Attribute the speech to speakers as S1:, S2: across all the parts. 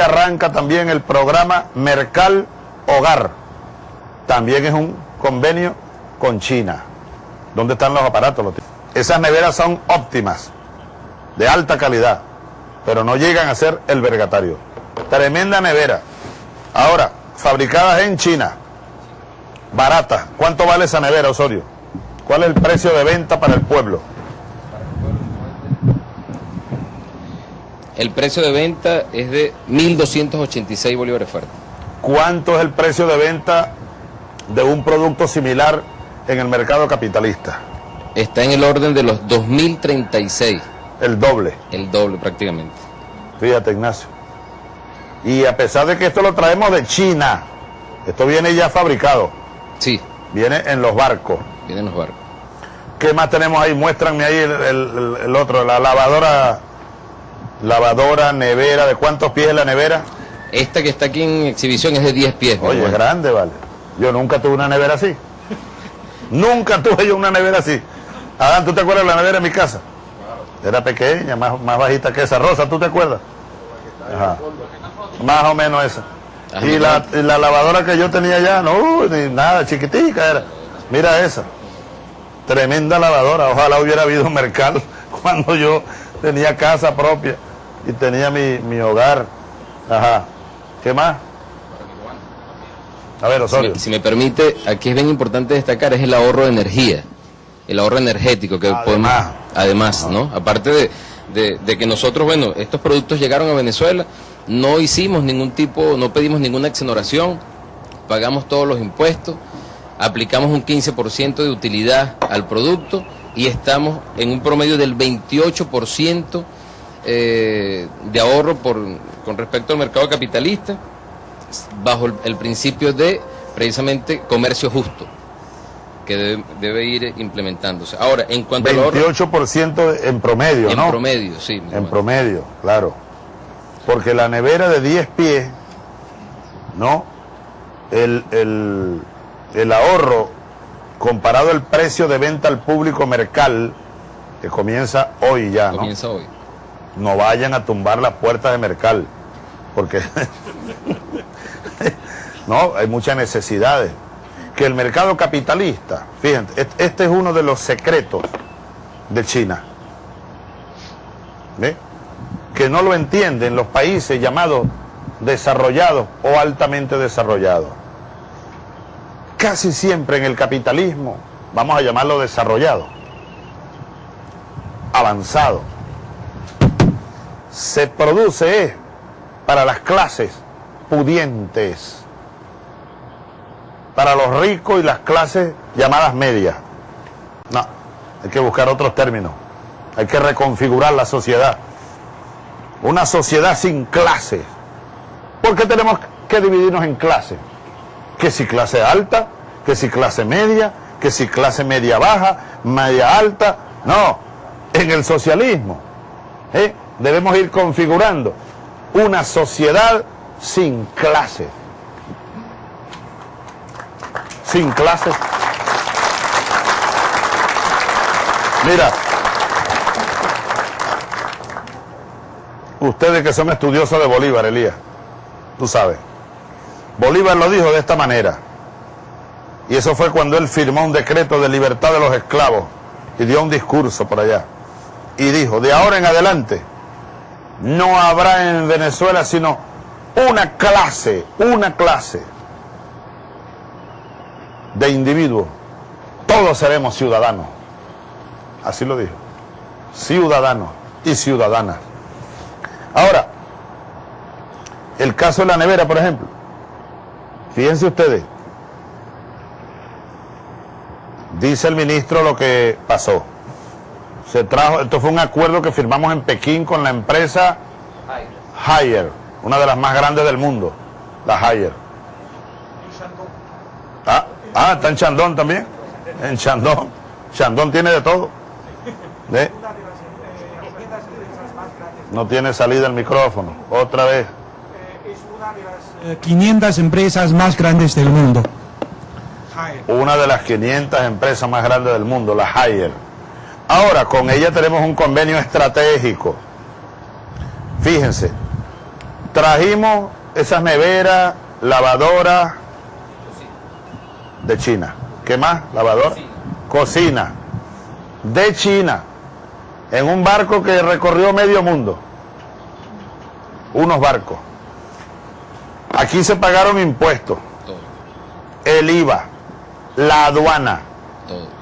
S1: arranca también el programa Mercal Hogar. También es un convenio con China. ¿Dónde están los aparatos? Esas neveras son óptimas, de alta calidad, pero no llegan a ser el vergatario. Tremenda nevera. Ahora, fabricadas en China, baratas. ¿Cuánto vale esa nevera, Osorio? ¿Cuál es el precio de venta para el pueblo?
S2: El precio de venta es de 1.286 bolívares fuertes.
S1: ¿Cuánto es el precio de venta de un producto similar en el mercado capitalista?
S2: Está en el orden de los 2.036.
S1: El doble.
S2: El doble prácticamente.
S1: Fíjate, Ignacio. Y a pesar de que esto lo traemos de China, esto viene ya fabricado.
S2: Sí.
S1: Viene en los barcos.
S2: Viene en los barcos.
S1: ¿Qué más tenemos ahí? Muéstranme ahí el, el, el otro, la lavadora, lavadora, nevera. ¿De cuántos pies es la nevera?
S2: Esta que está aquí en exhibición es de 10 pies.
S1: Oye, es grande, vale. Yo nunca tuve una nevera así. nunca tuve yo una nevera así. Adán, ¿tú te acuerdas de la nevera en mi casa? Era pequeña, más, más bajita que esa. Rosa, ¿tú te acuerdas? Ajá. Más o menos esa. Y la, y la, lavadora que yo tenía allá, no, ni nada, chiquitica era. Mira esa. Tremenda lavadora. Ojalá hubiera habido un mercado cuando yo tenía casa propia y tenía mi, mi hogar. Ajá. ¿Qué más? A ver, Osorio.
S2: Si me, si me, permite, aquí es bien importante destacar es el ahorro de energía, el ahorro energético que
S1: además,
S2: podemos, además, ¿no? Aparte de, de, de, que nosotros, bueno, estos productos llegaron a Venezuela, no hicimos ningún tipo, no pedimos ninguna exoneración, pagamos todos los impuestos, aplicamos un 15% de utilidad al producto y estamos en un promedio del 28% eh, de ahorro por, con respecto al mercado capitalista, bajo el, el principio de precisamente comercio justo que debe, debe, ir implementándose. Ahora, en cuanto
S1: 28%
S2: ahorro,
S1: en promedio,
S2: en
S1: ¿no?
S2: En promedio, sí.
S1: En bueno. promedio, claro. Porque la nevera de 10 pies, ¿no? El, el, el ahorro comparado al precio de venta al público mercal, que comienza hoy ya, ¿no?
S2: Comienza hoy.
S1: No vayan a tumbar las puertas de mercal, porque no, hay muchas necesidades. Que el mercado capitalista, fíjense, este es uno de los secretos de China. Que no lo entienden los países llamados desarrollados o altamente desarrollados. Casi siempre en el capitalismo, vamos a llamarlo desarrollado, avanzado, se produce para las clases pudientes, para los ricos y las clases llamadas medias. No, hay que buscar otros términos, hay que reconfigurar la sociedad. Una sociedad sin clases. ¿Por qué tenemos que dividirnos en clases? Que si clase alta, que si clase media, que si clase media baja, media alta. No, en el socialismo ¿eh? Debemos ir configurando una sociedad sin clases. Sin clases. Mira, ustedes que son estudiosos de Bolívar, Elías, tú sabes. Bolívar lo dijo de esta manera. Y eso fue cuando él firmó un decreto de libertad de los esclavos y dio un discurso por allá. Y dijo, de ahora en adelante, no habrá en Venezuela sino una clase, una clase de individuos. Todos seremos ciudadanos. Así lo dijo. Ciudadanos y ciudadanas. Ahora, el caso de la nevera, por ejemplo. Fíjense ustedes. Dice el ministro lo que pasó. Se trajo, esto fue un acuerdo que firmamos en Pekín con la empresa Haier, una de las más grandes del mundo, la Haier. Ah, ah, está en Chandón también. En Chandón. Chandón tiene de todo. ¿Ve? No tiene salida el micrófono. Otra vez.
S3: Es una de las 500 empresas más grandes del mundo.
S1: Una de las 500 empresas más grandes del mundo, la Haier. Ahora, con ella tenemos un convenio estratégico. Fíjense, Trajimos esas neveras, lavadoras de China. ¿Qué más? Lavadora. Cocina. De China. En un barco que recorrió medio mundo. Unos barcos. Aquí se pagaron impuestos. El IVA. La aduana.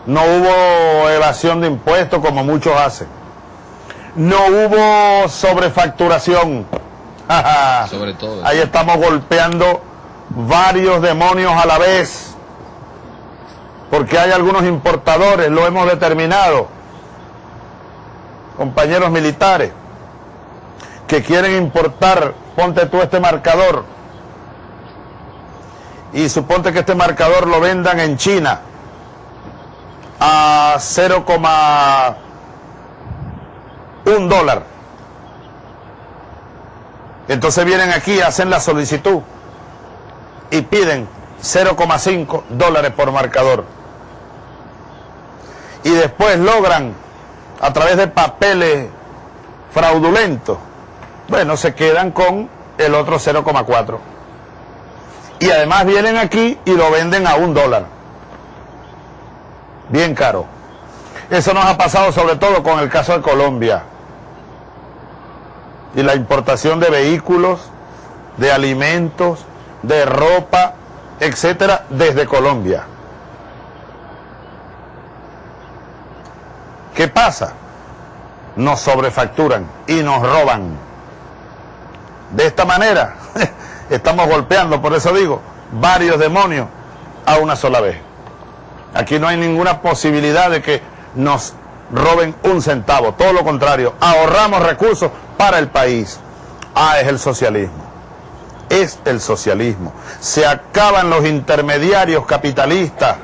S1: No hubo evasión de impuestos como muchos hacen. No hubo sobrefacturación.
S2: Sobre todo.
S1: Ahí estamos golpeando varios demonios a la vez. Porque hay algunos importadores, lo hemos determinado, compañeros militares, que quieren importar, ponte tú este marcador, y suponte que este marcador lo vendan en China a 0,1 dólar. Entonces vienen aquí, hacen la solicitud y piden 0,5 dólares por marcador. Y después logran, a través de papeles fraudulentos, bueno, se quedan con el otro 0,4. Y además vienen aquí y lo venden a un dólar. Bien caro. Eso nos ha pasado sobre todo con el caso de Colombia y la importación de vehículos, de alimentos, de ropa, etcétera, desde Colombia. ¿Qué pasa? Nos sobrefacturan y nos roban. De esta manera estamos golpeando, por eso digo, varios demonios a una sola vez. Aquí no hay ninguna posibilidad de que nos roben un centavo, todo lo contrario, ahorramos recursos para el país. Ah, es el socialismo. Es el socialismo. Se acaban los intermediarios capitalistas,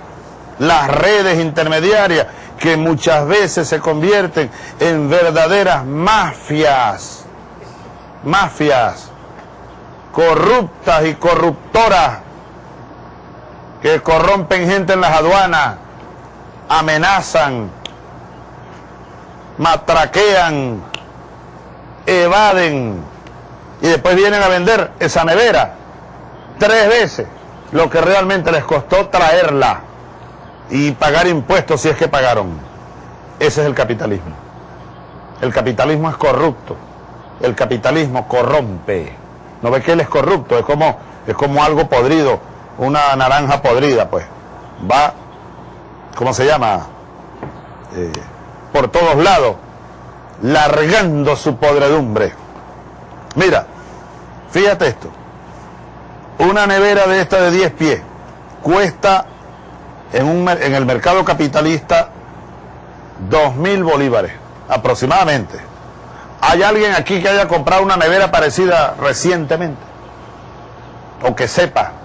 S1: las redes intermediarias que muchas veces se convierten en verdaderas mafias. Mafias corruptas y corruptoras que corrompen gente en las aduanas, amenazan, matraquean, evaden y después vienen a vender esa nevera tres veces lo que realmente les costó traerla y pagar impuestos si es que pagaron. Ese es el capitalismo. El capitalismo es corrupto. El capitalismo corrompe. ¿No ve que él es corrupto? Es como, es como algo podrido, una naranja podrida, pues. Va, ¿cómo se llama? Eh, por todos lados, largando su podredumbre. Mira, fíjate esto. Una nevera de esta de 10 pies cuesta en, un, en el mercado capitalista 2.000 bolívares, aproximadamente. ¿Hay alguien aquí que haya comprado una nevera parecida recientemente? O que sepa,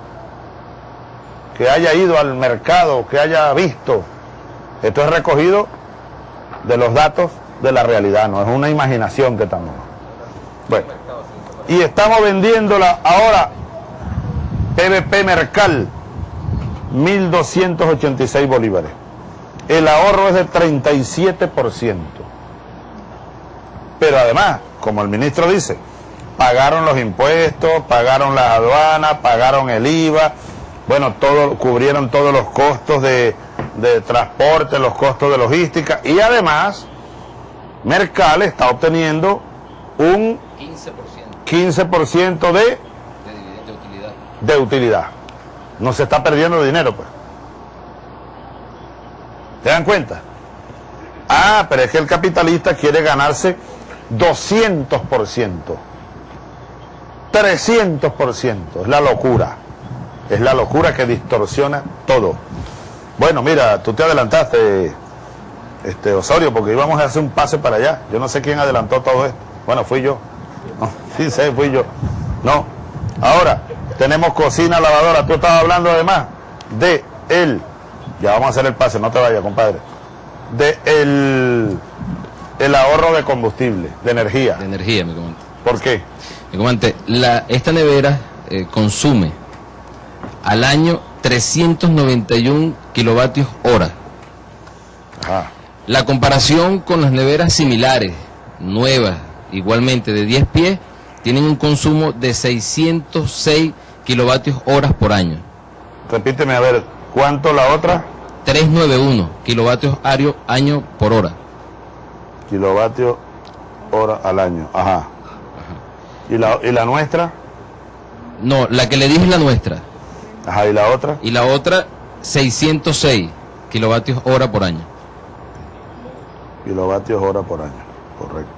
S1: que haya ido al mercado, que haya visto. Esto es recogido de los datos de la realidad, no es una imaginación que estamos. Bueno, y estamos vendiéndola ahora, PVP Mercal, 1.286 bolívares. El ahorro es de 37%. Pero además, como el ministro dice, pagaron los impuestos, pagaron las aduanas, pagaron el IVA, bueno, todo, cubrieron todos los costos de, de transporte, los costos de logística y además Mercal está obteniendo un
S2: 15%
S1: 15% de,
S2: de, de utilidad.
S1: de utilidad. No se está perdiendo dinero, pues. ¿Se dan cuenta? Ah, pero es que el capitalista quiere ganarse 200%, 300%. Es la locura. Es la locura que distorsiona todo. Bueno, mira, tú te adelantaste, este Osorio, porque íbamos a hacer un pase para allá. Yo no sé quién adelantó todo esto. Bueno, fui yo. No, sí sé, fui yo. No. Ahora, tenemos cocina, lavadora. Tú estabas hablando además de el. Ya vamos a hacer el pase, no te vayas, compadre. De el, el ahorro de combustible, de energía.
S2: De energía, me comenta.
S1: ¿Por qué?
S2: Me comenta, la, esta nevera eh, consume al año 391 kilovatios hora.
S1: Ajá.
S2: La comparación con las neveras similares, nuevas, igualmente de 10 pies, tienen un consumo de 606 kilovatios horas por año.
S1: Repíteme a ver, ¿cuánto la otra?
S2: 391 kilovatios ario- año por hora.
S1: Kilovatios hora al año. Ajá. ¿Y la, ¿Y la nuestra?
S2: No, la que le dije es la nuestra.
S1: Ajá, ¿y la otra?
S2: Y la otra, 606 kilovatios hora por año.
S1: Kilovatios hora por año. Correcto.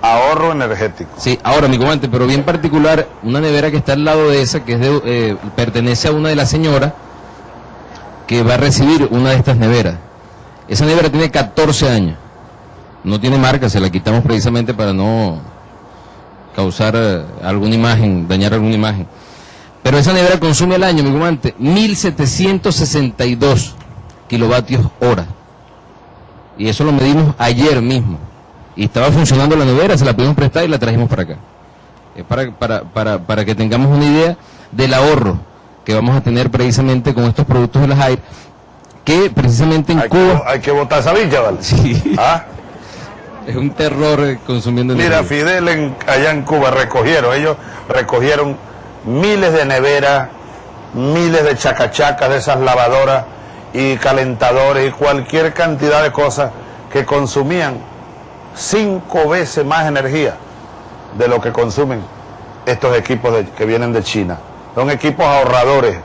S1: Ahorro energético.
S2: Sí, ahora mi comandante, pero bien particular, una nevera que está al lado de esa, que es de, eh, pertenece a una de las señoras que va a recibir una de estas neveras. Esa nevera tiene 14 años. No tiene marca, se la quitamos precisamente para no causar eh, alguna imagen, dañar alguna imagen. Pero esa nevera consume al año, mi comandante, 1762 kilovatios hora. Y eso lo medimos ayer mismo. Y estaba funcionando la nevera, se la pudimos prestar y la trajimos para acá. Es para, para, para, para que tengamos una idea del ahorro que vamos a tener precisamente con estos productos de las AIR, que precisamente en
S1: Hay que,
S2: Cuba
S1: hay que botar esa villa, ¿vale?
S2: Sí.
S1: ¿Ah?
S2: es un terror consumiendo
S1: Mira,
S2: energía.
S1: Fidel en- allá en Cuba recogieron, ellos recogieron miles de neveras, miles de chacachacas de esas lavadoras y calentadores y cualquier cantidad de cosas que consumían cinco veces más energía de lo que consumen estos equipos que vienen de China. Son equipos ahorradores.